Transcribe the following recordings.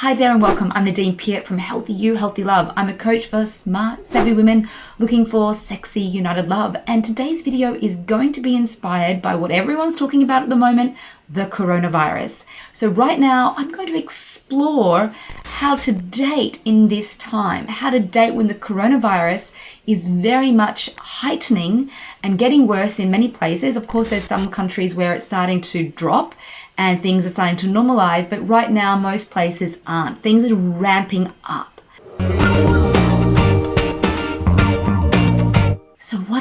Hi there and welcome. I'm Nadine Piat from Healthy You, Healthy Love. I'm a coach for smart, savvy women looking for sexy, united love. And today's video is going to be inspired by what everyone's talking about at the moment, the coronavirus. So right now, I'm going to explore how to date in this time, how to date when the coronavirus is very much heightening and getting worse in many places. Of course, there's some countries where it's starting to drop and things are starting to normalize, but right now most places aren't. Things are ramping up.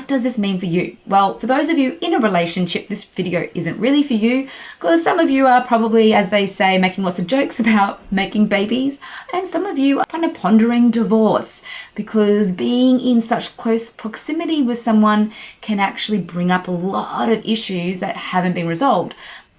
What does this mean for you? Well, for those of you in a relationship, this video isn't really for you because some of you are probably, as they say, making lots of jokes about making babies and some of you are kind of pondering divorce because being in such close proximity with someone can actually bring up a lot of issues that haven't been resolved.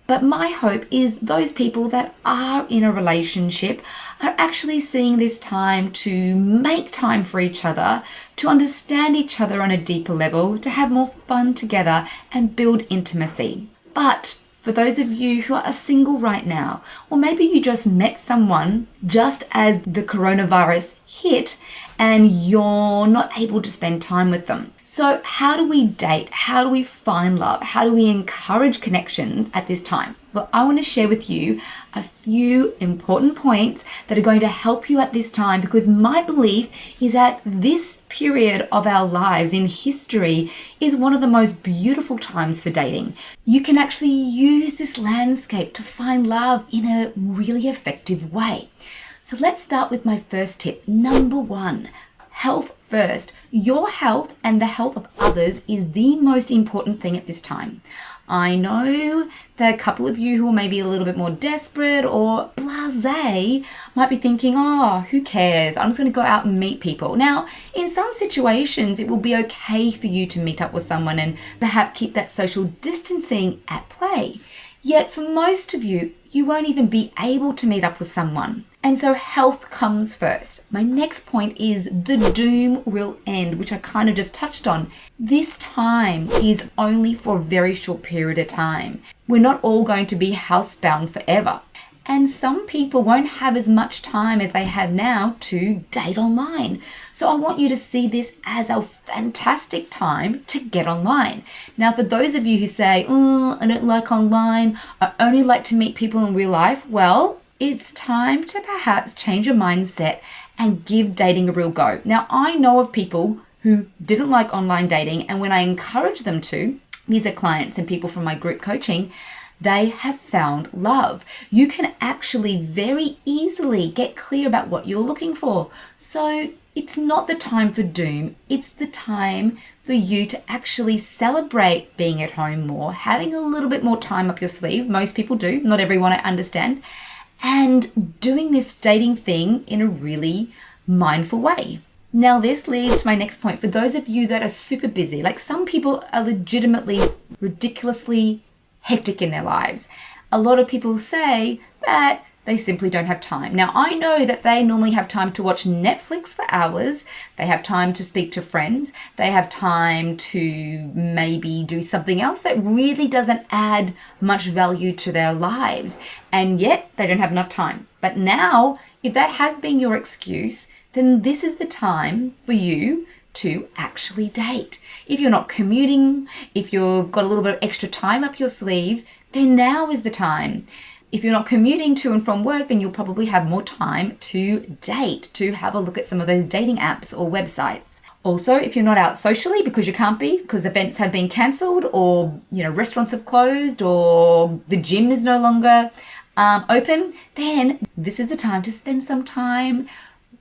But my hope is those people that are in a relationship are actually seeing this time to make time for each other, to understand each other on a deeper level, to have more fun together and build intimacy. But for those of you who are single right now, or maybe you just met someone just as the coronavirus hit and you're not able to spend time with them. So, how do we date? How do we find love? How do we encourage connections at this time? Well, I want to share with you a few important points that are going to help you at this time because my belief is that this period of our lives in history is one of the most beautiful times for dating. You can actually use this landscape to find love in a really effective way. So let's start with my first tip. Number one, health first. Your health and the health of others is the most important thing at this time. I know that a couple of you who are maybe a little bit more desperate or blase might be thinking, oh, who cares? I'm just going to go out and meet people. Now, in some situations, it will be okay for you to meet up with someone and perhaps keep that social distancing at play. Yet for most of you, you won't even be able to meet up with someone. And so health comes first. My next point is the doom will end, which I kind of just touched on. This time is only for a very short period of time. We're not all going to be housebound forever. And some people won't have as much time as they have now to date online. So I want you to see this as a fantastic time to get online. Now, for those of you who say, oh, I don't like online, I only like to meet people in real life, well, it's time to perhaps change your mindset and give dating a real go. Now, I know of people who didn't like online dating, and when I encourage them to, these are clients and people from my group coaching, they have found love. You can actually very easily get clear about what you're looking for. So it's not the time for doom, it's the time for you to actually celebrate being at home more, having a little bit more time up your sleeve. Most people do, not everyone I understand, and doing this dating thing in a really mindful way. Now, this leads to my next point. For those of you that are super busy, like some people are legitimately ridiculously hectic in their lives. A lot of people say that they simply don't have time. Now, I know that they normally have time to watch Netflix for hours, they have time to speak to friends, they have time to maybe do something else that really doesn't add much value to their lives, and yet they don't have enough time. But now, if that has been your excuse, then this is the time for you to actually date. If you're not commuting, if you've got a little bit of extra time up your sleeve, then now is the time. If you're not commuting to and from work, then you'll probably have more time to date, to have a look at some of those dating apps or websites. Also, if you're not out socially because you can't be, because events have been cancelled, or you know restaurants have closed, or the gym is no longer um, open, then this is the time to spend some time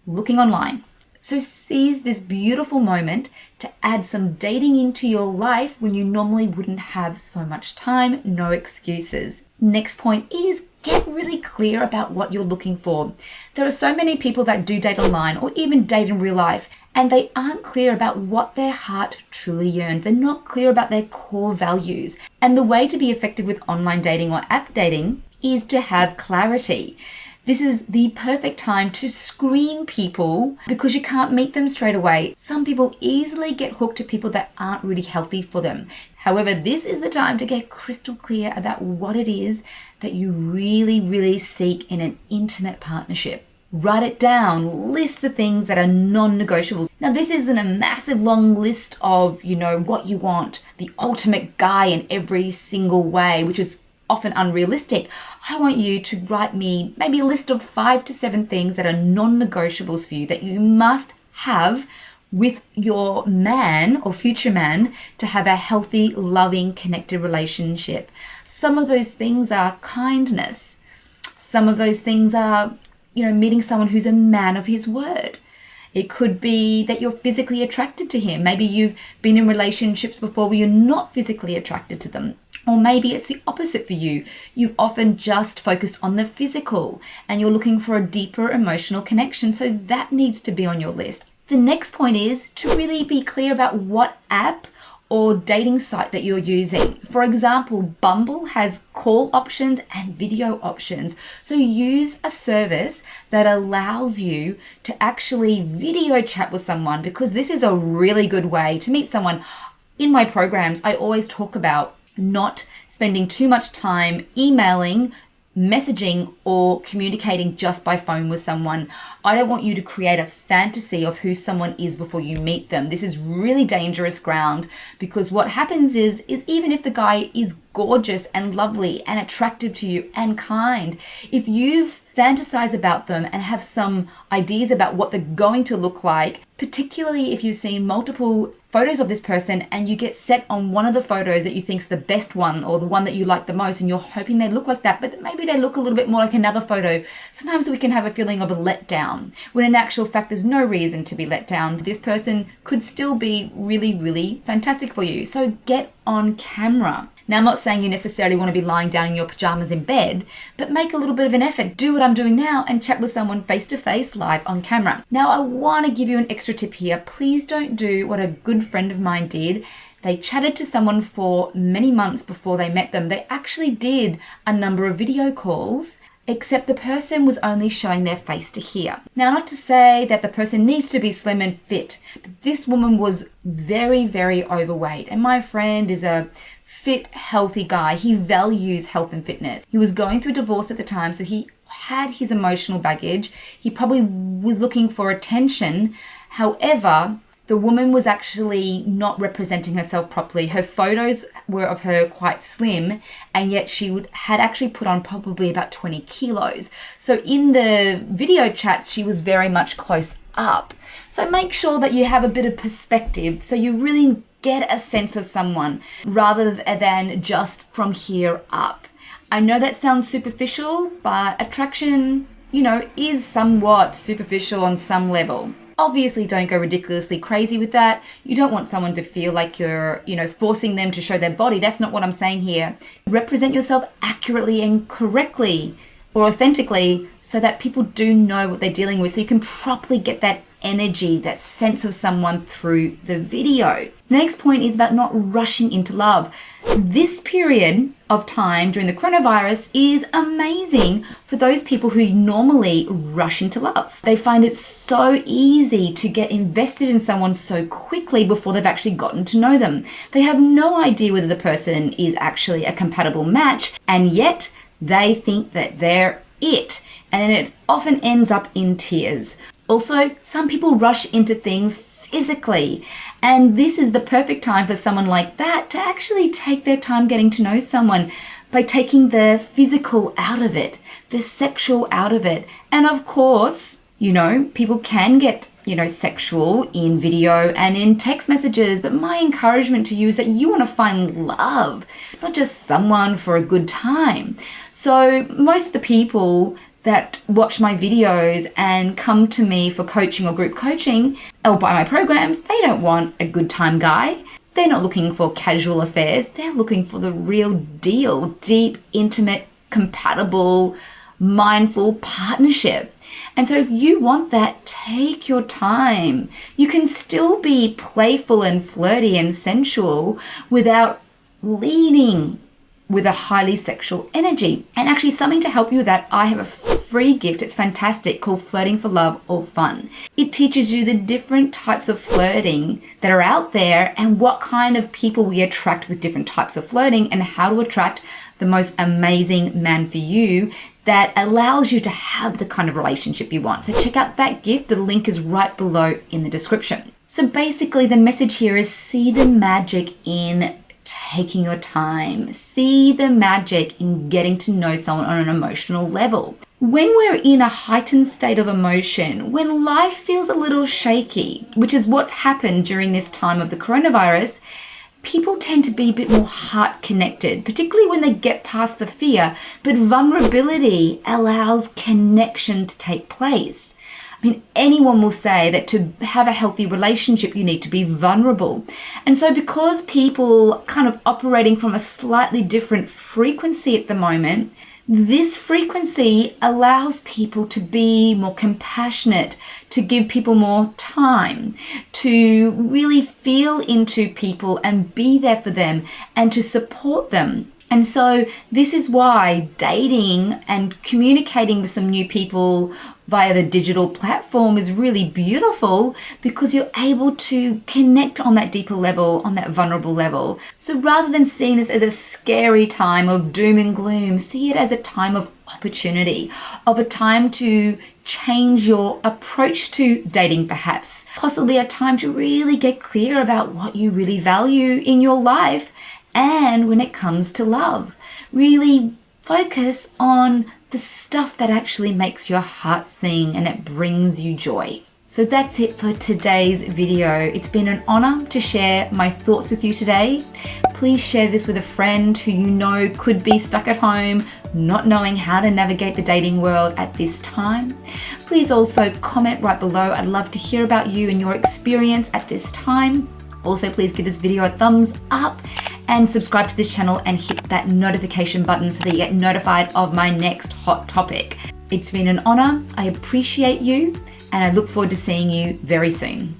looking online. So seize this beautiful moment to add some dating into your life when you normally wouldn't have so much time, no excuses. Next point is get really clear about what you're looking for. There are so many people that do date online or even date in real life and they aren't clear about what their heart truly yearns. They're not clear about their core values. And the way to be effective with online dating or app dating is to have clarity. This is the perfect time to screen people because you can't meet them straight away. Some people easily get hooked to people that aren't really healthy for them. However, this is the time to get crystal clear about what it is that you really, really seek in an intimate partnership. Write it down, list the things that are non negotiables. Now, this isn't a massive long list of, you know, what you want, the ultimate guy in every single way, which is often unrealistic. I want you to write me maybe a list of five to seven things that are non negotiables for you that you must have with your man or future man to have a healthy, loving, connected relationship. Some of those things are kindness. Some of those things are, you know, meeting someone who's a man of his word. It could be that you're physically attracted to him. Maybe you've been in relationships before where you're not physically attracted to them. Or maybe it's the opposite for you. You've often just focused on the physical and you're looking for a deeper emotional connection. So that needs to be on your list. The next point is to really be clear about what app or dating site that you're using. For example, Bumble has call options and video options. So use a service that allows you to actually video chat with someone because this is a really good way to meet someone. In my programs, I always talk about not spending too much time emailing messaging or communicating just by phone with someone. I don't want you to create a fantasy of who someone is before you meet them. This is really dangerous ground because what happens is is even if the guy is gorgeous and lovely and attractive to you and kind, if you've fantasize about them and have some ideas about what they're going to look like, particularly if you've seen multiple photos of this person and you get set on one of the photos that you think's the best one or the one that you like the most and you're hoping they look like that, but maybe they look a little bit more like another photo. Sometimes we can have a feeling of a letdown when in actual fact there's no reason to be let down. This person could still be really, really fantastic for you. So get on camera. Now, I'm not saying you necessarily want to be lying down in your pajamas in bed, but make a little bit of an effort. Do what I'm doing now and chat with someone face to face live on camera. Now, I want to give you an extra tip here. Please don't do what a good friend of mine did. They chatted to someone for many months before they met them. They actually did a number of video calls except the person was only showing their face to hear. Now, not to say that the person needs to be slim and fit, but this woman was very, very overweight. And my friend is a fit, healthy guy. He values health and fitness. He was going through divorce at the time, so he had his emotional baggage. He probably was looking for attention. However, the woman was actually not representing herself properly. Her photos were of her quite slim, and yet she would, had actually put on probably about 20 kilos. So in the video chats, she was very much close up. So make sure that you have a bit of perspective so you really get a sense of someone rather than just from here up. I know that sounds superficial, but attraction, you know, is somewhat superficial on some level. Obviously, don't go ridiculously crazy with that. You don't want someone to feel like you're, you know, forcing them to show their body. That's not what I'm saying here. Represent yourself accurately and correctly or authentically so that people do know what they're dealing with so you can properly get that energy, that sense of someone through the video. The next point is about not rushing into love. This period of time during the coronavirus is amazing for those people who normally rush into love. They find it so easy to get invested in someone so quickly before they've actually gotten to know them. They have no idea whether the person is actually a compatible match, and yet they think that they're it. And it often ends up in tears. Also, some people rush into things physically, and this is the perfect time for someone like that to actually take their time getting to know someone by taking the physical out of it, the sexual out of it. And of course, you know, people can get, you know, sexual in video and in text messages, but my encouragement to you is that you want to find love, not just someone for a good time. So, most of the people that watch my videos and come to me for coaching or group coaching or buy my programs, they don't want a good time guy. They're not looking for casual affairs. They're looking for the real deal, deep, intimate, compatible, mindful partnership. And so, if you want that, take your time. You can still be playful and flirty and sensual without leading with a highly sexual energy. And actually, something to help you with that, I have a free gift. It's fantastic called Flirting for Love or Fun. It teaches you the different types of flirting that are out there and what kind of people we attract with different types of flirting and how to attract the most amazing man for you that allows you to have the kind of relationship you want. So check out that gift. The link is right below in the description. So basically the message here is see the magic in taking your time. See the magic in getting to know someone on an emotional level. When we're in a heightened state of emotion, when life feels a little shaky, which is what's happened during this time of the coronavirus, people tend to be a bit more heart connected, particularly when they get past the fear. But vulnerability allows connection to take place. I mean, anyone will say that to have a healthy relationship, you need to be vulnerable. And so, because people kind of operating from a slightly different frequency at the moment, this frequency allows people to be more compassionate, to give people more time, to really feel into people and be there for them and to support them. And so, this is why dating and communicating with some new people via the digital platform is really beautiful because you're able to connect on that deeper level, on that vulnerable level. So rather than seeing this as a scary time of doom and gloom, see it as a time of opportunity, of a time to change your approach to dating, perhaps. Possibly a time to really get clear about what you really value in your life and when it comes to love. Really focus on the stuff that actually makes your heart sing and it brings you joy. So that's it for today's video. It's been an honor to share my thoughts with you today. Please share this with a friend who you know could be stuck at home, not knowing how to navigate the dating world at this time. Please also comment right below. I'd love to hear about you and your experience at this time. Also, please give this video a thumbs up and subscribe to this channel and hit that notification button so that you get notified of my next hot topic. It's been an honor. I appreciate you and I look forward to seeing you very soon.